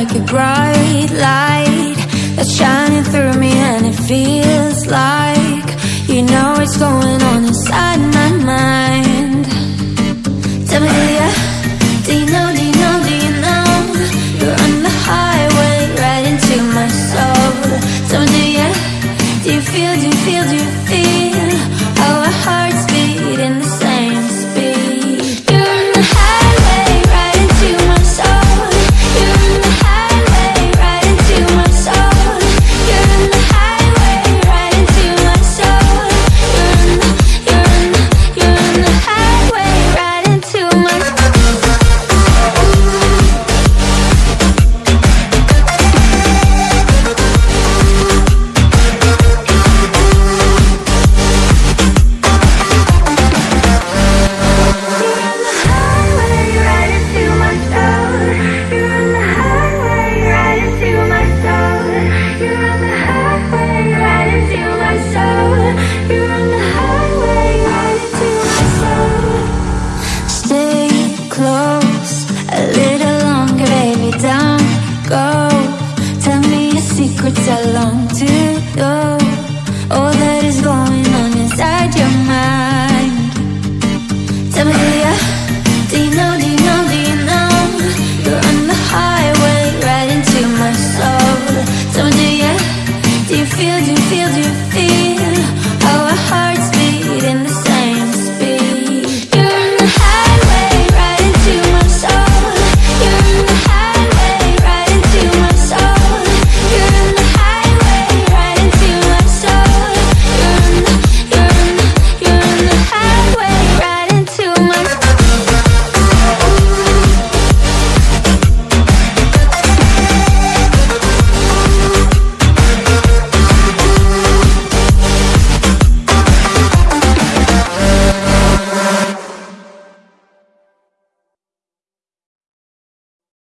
like a bright light that's shining through me and it feels like you know what's going on inside my mind. Tell me do you, do you know do you know do you know? You're on the highway right into my soul. Tell me do you do you feel do you feel do you feel our hearts beat in the So do you, do you feel, do you feel, do you feel